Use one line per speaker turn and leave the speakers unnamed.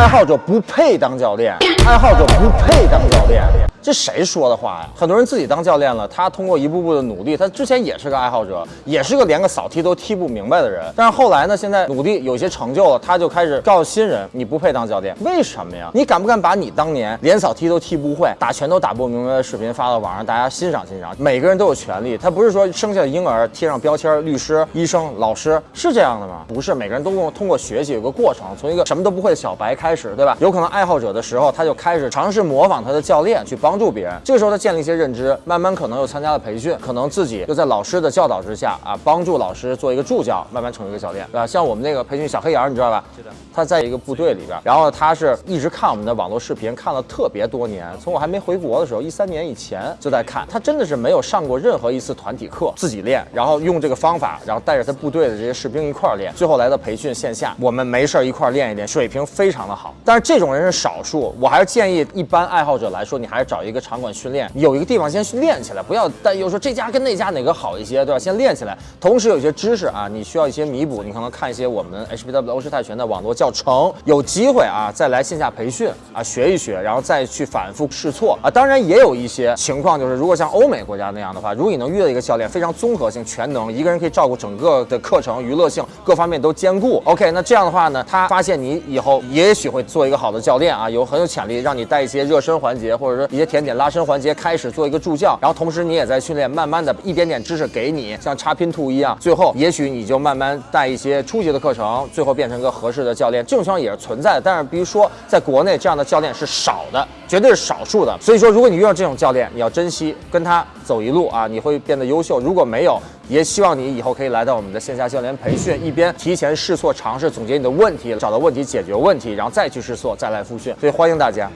爱好者不配当教练，爱好者不配当教练。这谁说的话呀？很多人自己当教练了，他通过一步步的努力，他之前也是个爱好者，也是个连个扫踢都踢不明白的人。但是后来呢，现在努力有些成就了，他就开始告诉新人，你不配当教练。为什么呀？你敢不敢把你当年连扫踢都踢不会，打拳都打不明白的视频发到网上，大家欣赏欣赏？每个人都有权利，他不是说生下的婴儿贴上标签，律师、医生、老师是这样的吗？不是，每个人都通通过学习有个过程，从一个什么都不会的小白开始，对吧？有可能爱好者的时候，他就开始尝试模仿他的教练去帮助别人。这个时候他建立一些认知，慢慢可能又参加了培训，可能自己又在老师的教导之下啊，帮助老师做一个助教，慢慢成为一个教练，对吧？像我们那个培训小黑羊，你知道吧？
是的。
他在一个部队里边，然后他是一直看我们的网络视频，看了特别多年，从我还没回国的时候，一三年以前就在看。他真的是没有上过任何一次团体课，自己练，然后用这个方法，然后带着他部队的这些士兵一块儿练。最后来到培训线下，我们没事儿一块儿练一练，水平非常的好。但是这种人是少数，我还是建议一般爱好者来说，你还是找一一个场馆训练，有一个地方先去练起来，不要担忧说这家跟那家哪个好一些，对吧？先练起来，同时有些知识啊，你需要一些弥补，你可能看一些我们 HBW 欧式泰拳的网络教程，有机会啊再来线下培训啊学一学，然后再去反复试错啊。当然也有一些情况，就是如果像欧美国家那样的话，如果你能遇到一个教练非常综合性、全能，一个人可以照顾整个的课程、娱乐性各方面都兼顾，OK，那这样的话呢，他发现你以后也许会做一个好的教练啊，有很有潜力，让你带一些热身环节或者说一些甜点拉伸环节，开始做一个助教，然后同时你也在训练，慢慢的一点点知识给你，像插拼图一样，最后也许你就慢慢带一些初级的课程，最后变成一个合适的教练，这种情况也是存在的。但是比如说在国内这样的教练是少的，绝对是少数的。所以说，如果你遇到这种教练，你要珍惜，跟他走一路啊，你会变得优秀。如果没有，也希望你以后可以来到我们的线下教练培训，一边提前试错尝试，总结你的问题，找到问题解决问题，然后再去试错，再来复训。所以欢迎大家。